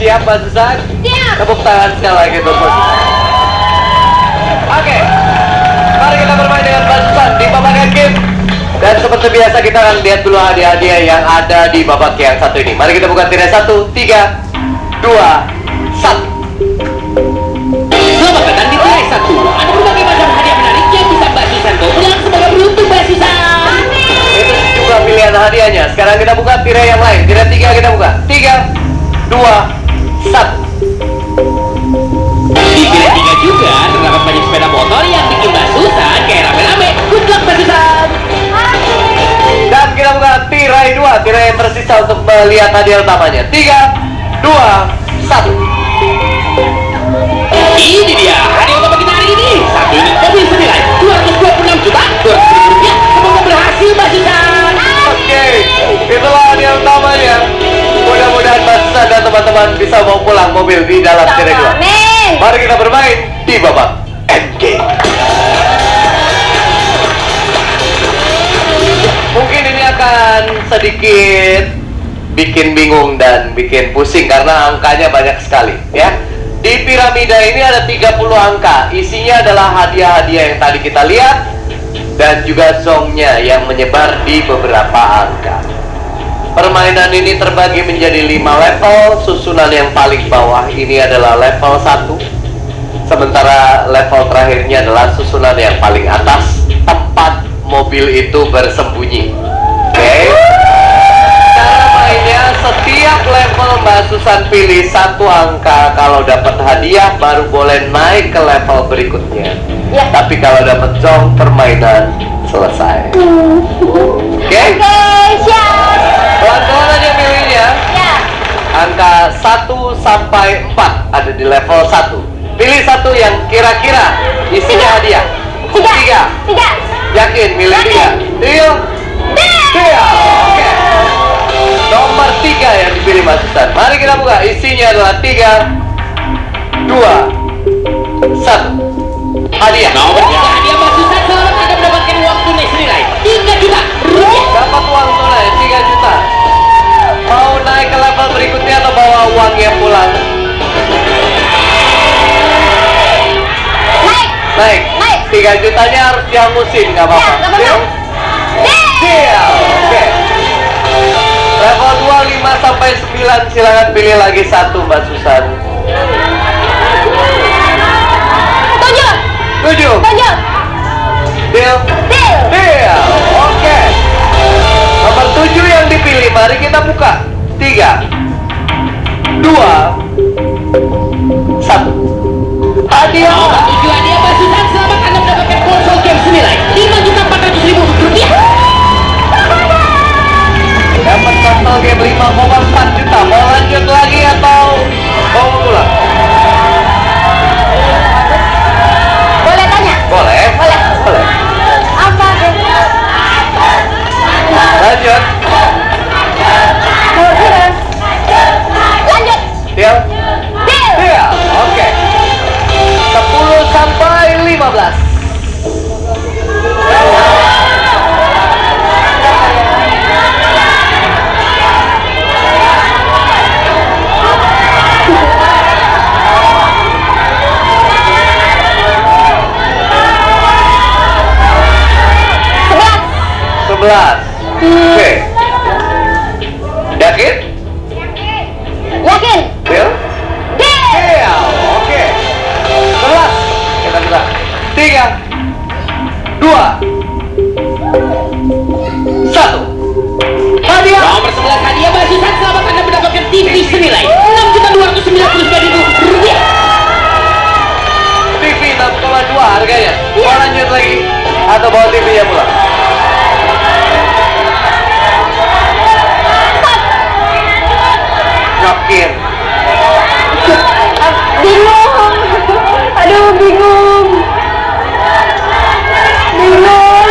Siap Mbak Susan? Siap. Tepuk tangan sekali lagi untuk Mbak Susan. Oke, mari kita bermain dengan Mbak Susan di babak game. Dan seperti biasa kita akan lihat dulu hadiah-hadiah yang ada di babak yang satu ini. Mari kita buka tirai satu, tiga, dua, satu. Selamat datang di tirai satu. Ada berbagai macam hadiah menarik yang bisa Mbak Susan bawa pulang sebagai beruntung Mbak Susan. Itu juga pilihan hadiahnya. Sekarang kita buka tirai yang lain. Tirai tiga kita buka. Tiga, dua, satu. Di tirai tiga juga terdapat banyak sepeda motor yang bikin Mbak Susan kayak rame-rame. Good luck Mbak Susan. Dan kita buka tirai dua. Tirai yang tersisa untuk melihat hadiah utamanya. Tiga, dua, satu. Ini dia hadiah utama kita hari ini. Satu unit mobil senilai 226 juta 200 ribu rupiah. Semoga berhasil Mbak Susan. Oke, itulah utamanya. Mudah-mudahan Teman-teman bisa bawa pulang mobil di dalam dua. Amin. Mari kita bermain di babak endgame. Mungkin ini akan sedikit bikin bingung dan bikin pusing karena angkanya banyak sekali ya. Di piramida ini ada 30 angka. Isinya adalah hadiah-hadiah yang tadi kita lihat dan juga songnya yang menyebar di beberapa angka. Permainan ini terbagi menjadi 5 level. Susunan yang paling bawah ini adalah level 1. Sementara level terakhirnya adalah susunan yang paling atas tempat mobil itu bersembunyi. Oke. Cara mainnya setiap level Mbak Susan pilih satu angka kalau dapat hadiah baru boleh naik ke level berikutnya. Ya. Tapi kalau dapat jong permainan selesai. Oke? Oke, siap. Pelan-pelan aja milihnya. Ya. Angka 1 sampai 4 ada di level 1. Pilih satu yang kira-kira isinya hadiah. Tiga. Tiga. Tiga. Yakin milih tiga. Deal. Deal. Oke. Nomor tiga yang dipilih Mas Susan. Mari kita buka. Isinya adalah tiga, dua, satu. Hadiah. Naik. Naik. 3 jutanya harus dihangusin, nggak apa-apa. Ya. Deal? Deal. Oke. Level 2, 5 sampai 9 silakan pilih lagi satu Mbak Susan. Sebelas. 11. Oke. Yakin? Yakin? Deal? Deal. Deal. Oke. 11. Kita buka. 3 2 1 Hadiah. Nomor 11 hadiah Mbak Susan selamat Anda mendapatkan TV senilai 6 juta 299 ribu rupiah. TV 6,2 harganya. Mau lanjut lagi atau bawa TV-nya pulang? Yakin? Bingung. Aduh, bingung. Bingung.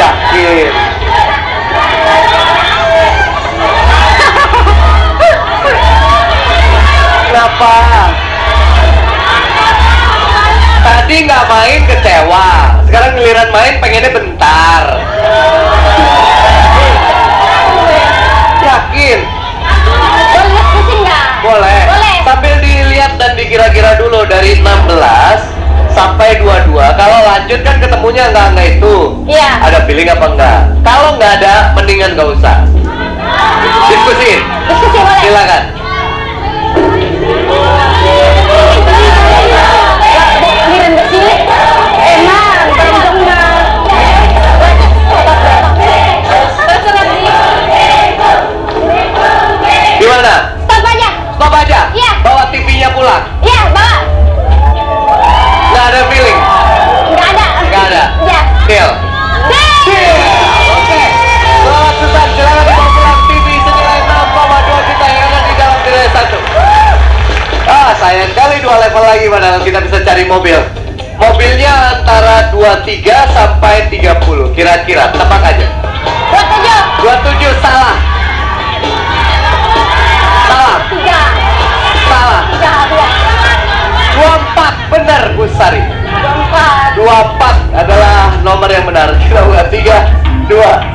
Yakin? Kenapa? Tadi nggak main kecewa, sekarang giliran main pengennya bentar. kira-kira dulu dari 16 sampai 22 kalau lanjut kan ketemunya enggak enggak itu. Iya. Ada feeling apa enggak? Kalau enggak ada mendingan enggak usah. Diskusi. Diskusi boleh. Silakan. bisa cari mobil. Mobilnya antara 23 sampai 30 kira-kira tebak aja. 27 27 salah. Salah. 3 salah. 3, 2 24 benar Bu Sari. 24 24 adalah nomor yang benar. Kita buka 3 2